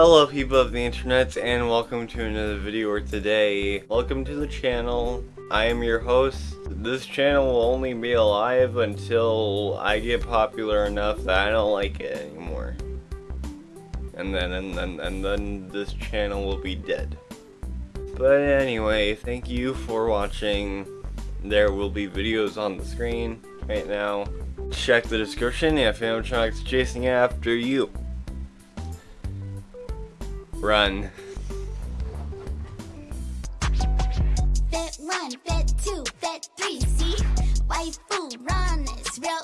Hello people of the internet and welcome to another video or today. Welcome to the channel. I am your host. This channel will only be alive until I get popular enough that I don't like it anymore. And then and then and then this channel will be dead. But anyway, thank you for watching. There will be videos on the screen right now. Check the description if animatronics chasing after you. Run. Fit one, fit two, fit three, see? Waifu run is real.